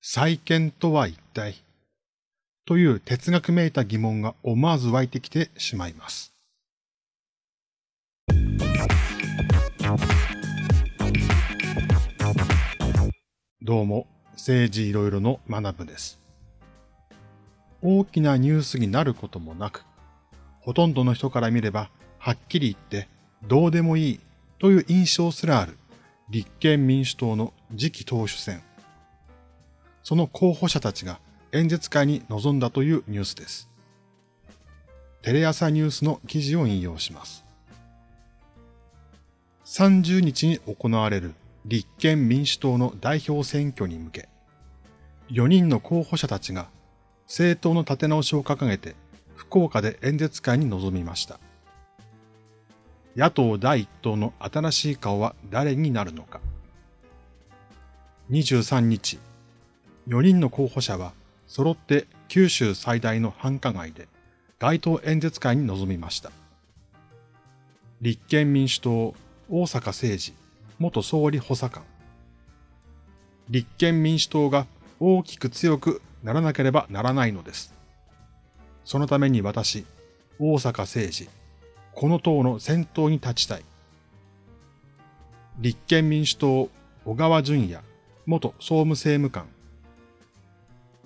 再建とは一体？という哲学めいた疑問が思わず湧いてきてしまいます。どうも、政治いろいろの学部です。大きなニュースになることもなく、ほとんどの人から見れば、はっきり言ってどうでもいいという印象すらある立憲民主党の次期党首選。その候補者たちが演説会に臨んだというニュースです。テレ朝ニュースの記事を引用します。30日に行われる立憲民主党の代表選挙に向け、4人の候補者たちが政党の立て直しを掲げて福岡で演説会に臨みました。野党第一党の新しい顔は誰になるのか。23日、4人の候補者は揃って九州最大の繁華街で街頭演説会に臨みました。立憲民主党大阪政治元総理補佐官。立憲民主党が大きく強くならなければならないのです。そのために私、大阪政治、この党の先頭に立ちたい。立憲民主党小川淳也元総務政務官。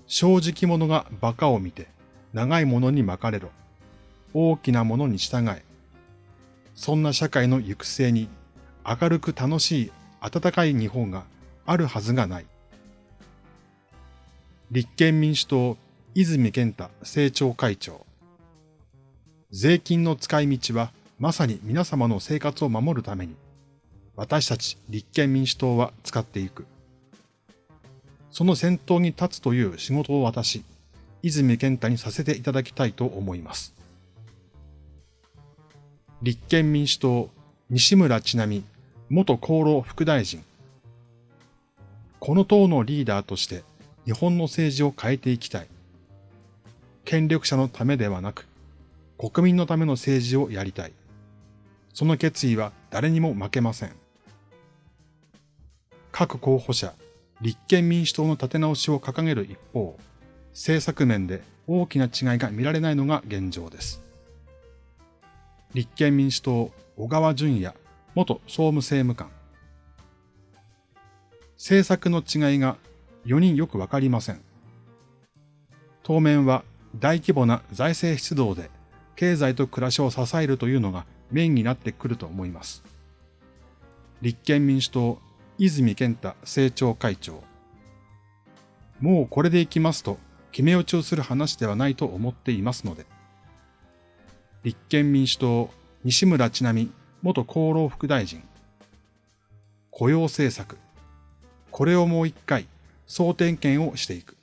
正直者が馬鹿を見て、長いものに巻かれろ。大きなものに従え。そんな社会の行く末に、明るく楽しい温かい日本があるはずがない。立憲民主党泉健太政調会長。税金の使い道はまさに皆様の生活を守るために、私たち立憲民主党は使っていく。その先頭に立つという仕事を私、泉健太にさせていただきたいと思います。立憲民主党、西村智奈美、元厚労副大臣。この党のリーダーとして日本の政治を変えていきたい。権力者のためではなく、国民のための政治をやりたい。その決意は誰にも負けません。各候補者、立憲民主党の立て直しを掲げる一方、政策面で大きな違いが見られないのが現状です。立憲民主党小川淳也元総務政務官。政策の違いが4人よくわかりません。当面は大規模な財政出動で経済と暮らしを支えるというのがメインになってくると思います。立憲民主党泉健太政調会長。もうこれでいきますと、決め打ちをする話ではないと思っていますので。立憲民主党、西村智奈美元厚労副大臣。雇用政策。これをもう一回、総点検をしていく。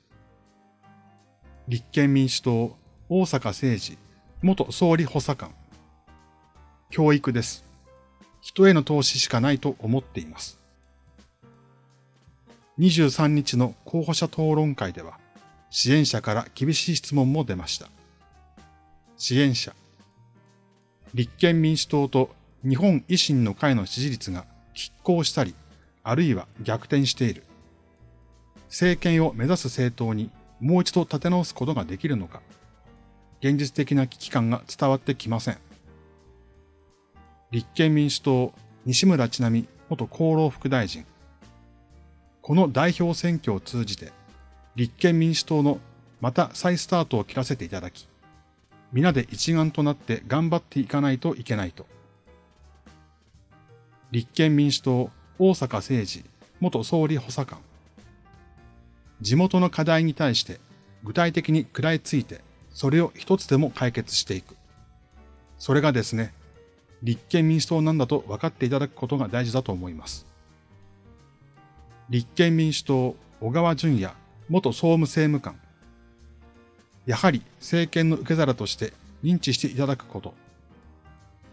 立憲民主党、大阪政治、元総理補佐官。教育です。人への投資しかないと思っています。23日の候補者討論会では、支援者から厳しい質問も出ました。支援者。立憲民主党と日本維新の会の支持率が拮抗したり、あるいは逆転している。政権を目指す政党にもう一度立て直すことができるのか、現実的な危機感が伝わってきません。立憲民主党、西村智奈美元厚労副大臣、この代表選挙を通じて、立憲民主党のまた再スタートを切らせていただき、皆で一丸となって頑張っていかないといけないと。立憲民主党大阪政治元総理補佐官。地元の課題に対して具体的に食らいついて、それを一つでも解決していく。それがですね、立憲民主党なんだと分かっていただくことが大事だと思います。立憲民主党小川淳也元総務政務官。やはり政権の受け皿として認知していただくこと。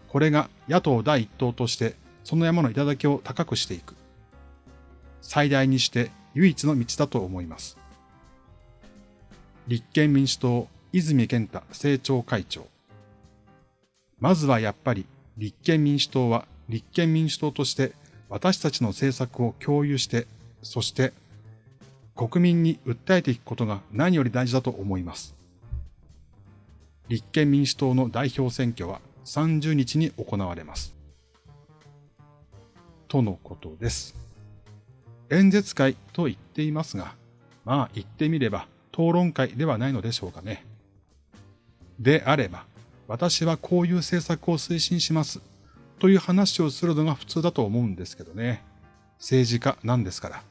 これが野党第一党としてその山の頂を高くしていく。最大にして唯一の道だと思います。立憲民主党泉健太政調会長。まずはやっぱり立憲民主党は立憲民主党として私たちの政策を共有してそして、国民に訴えていくことが何より大事だと思います。立憲民主党の代表選挙は30日に行われます。とのことです。演説会と言っていますが、まあ言ってみれば討論会ではないのでしょうかね。であれば、私はこういう政策を推進しますという話をするのが普通だと思うんですけどね。政治家なんですから。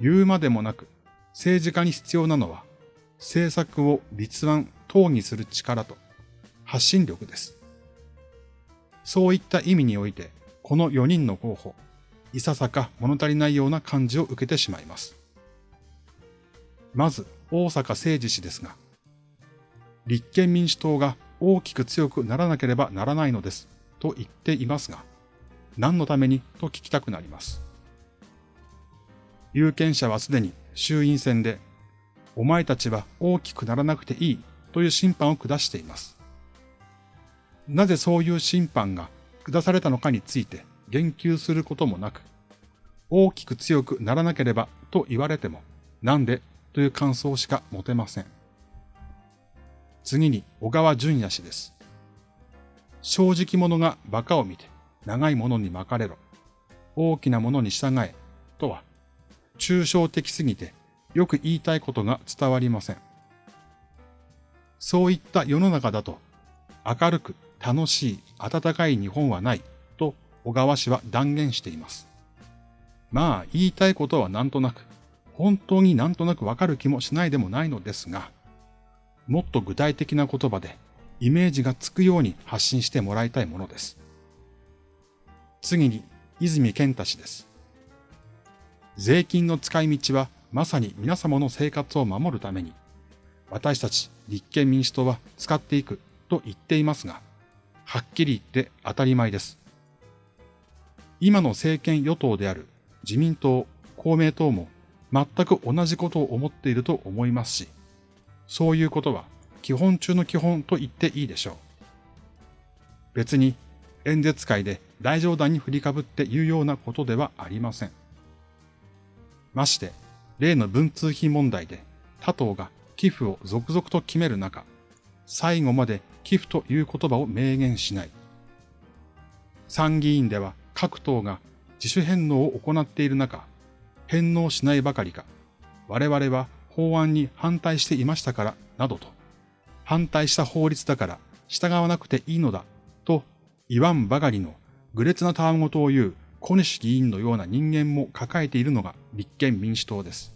言うまでもなく、政治家に必要なのは、政策を立案、討議する力と発信力です。そういった意味において、この4人の候補、いささか物足りないような感じを受けてしまいます。まず、大阪誠二氏ですが、立憲民主党が大きく強くならなければならないのですと言っていますが、何のためにと聞きたくなります。有権者はすでに衆院選で、お前たちは大きくならなくていいという審判を下しています。なぜそういう審判が下されたのかについて言及することもなく、大きく強くならなければと言われても、なんでという感想しか持てません。次に小川淳也氏です。正直者が馬鹿を見て、長いものに巻かれろ。大きなものに従え。とは、抽象的すぎて、よく言いたいことが伝わりません。そういった世の中だと、明るく楽しい温かい日本はないと小川氏は断言しています。まあ言いたいことはなんとなく、本当になんとなくわかる気もしないでもないのですが、もっと具体的な言葉でイメージがつくように発信してもらいたいものです。次に、泉健太氏です。税金の使い道はまさに皆様の生活を守るために、私たち立憲民主党は使っていくと言っていますが、はっきり言って当たり前です。今の政権与党である自民党、公明党も全く同じことを思っていると思いますし、そういうことは基本中の基本と言っていいでしょう。別に演説会で大冗談に振りかぶって言うようなことではありません。まして、例の文通費問題で他党が寄付を続々と決める中、最後まで寄付という言葉を明言しない。参議院では各党が自主返納を行っている中、返納しないばかりか、我々は法案に反対していましたから、などと、反対した法律だから従わなくていいのだ、と言わんばかりの愚劣なたわごとを言う小西議員のような人間も抱えているのが立憲民主党です。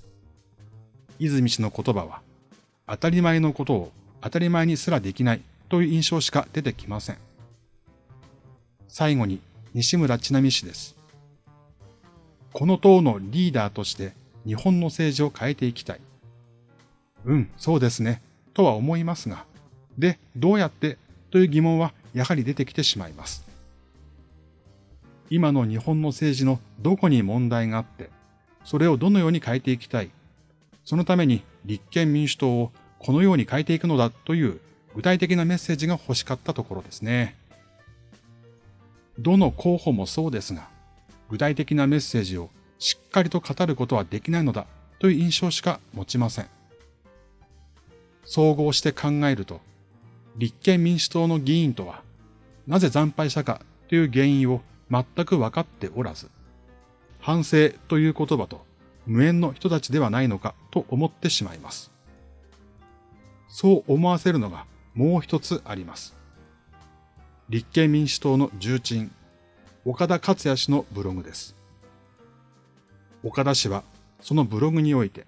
泉氏の言葉は、当たり前のことを当たり前にすらできないという印象しか出てきません。最後に西村智奈美氏です。この党のリーダーとして日本の政治を変えていきたい。うん、そうですね、とは思いますが、で、どうやって？という疑問はやはり出てきてしまいます。今の日本の政治のどこに問題があって、それをどのように変えていきたい。そのために立憲民主党をこのように変えていくのだという具体的なメッセージが欲しかったところですね。どの候補もそうですが、具体的なメッセージをしっかりと語ることはできないのだという印象しか持ちません。総合して考えると、立憲民主党の議員とは、なぜ惨敗したかという原因を全く分かっておらず、反省という言葉と無縁の人たちではないのかと思ってしまいます。そう思わせるのがもう一つあります。立憲民主党の重鎮、岡田克也氏のブログです。岡田氏はそのブログにおいて、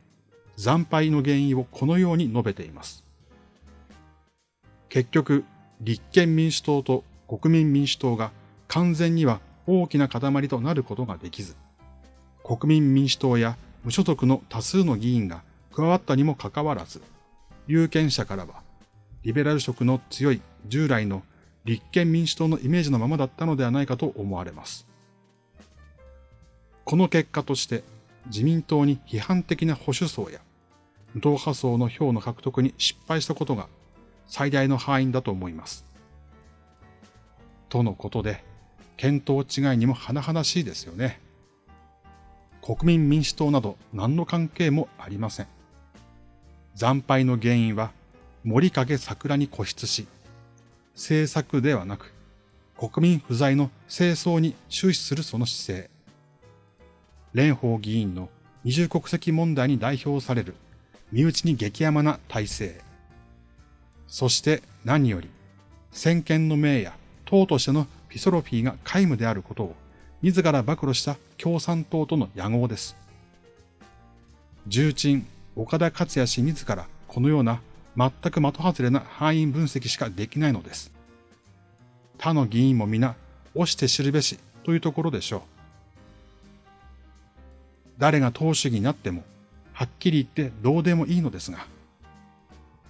惨敗の原因をこのように述べています。結局、立憲民主党と国民民主党が完全には大きな塊となることができず、国民民主党や無所属の多数の議員が加わったにもかかわらず、有権者からは、リベラル色の強い従来の立憲民主党のイメージのままだったのではないかと思われます。この結果として、自民党に批判的な保守層や無党派層の票の獲得に失敗したことが最大の敗因だと思います。とのことで、見当違いにも甚だしいですよね。国民民主党など何の関係もありません。惨敗の原因は森影桜に固執し、政策ではなく国民不在の清掃に終始するその姿勢。蓮舫議員の二重国籍問題に代表される身内に激甘な体制。そして何より、先見の明や党としてのフィソロフィーが皆無であることを自ら暴露した共産党との野合です。重鎮岡田克也氏自らこのような全く的外れな範囲分析しかできないのです。他の議員も皆、押して知るべしというところでしょう。誰が党主義になっても、はっきり言ってどうでもいいのですが、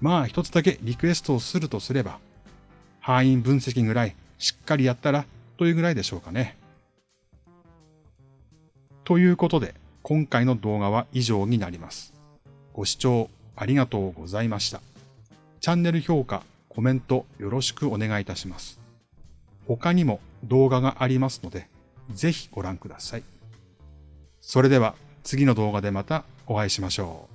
まあ一つだけリクエストをするとすれば、範囲分析ぐらいしっかりやったらというぐらいでしょうかね。ということで、今回の動画は以上になります。ご視聴ありがとうございました。チャンネル評価、コメントよろしくお願いいたします。他にも動画がありますので、ぜひご覧ください。それでは次の動画でまたお会いしましょう。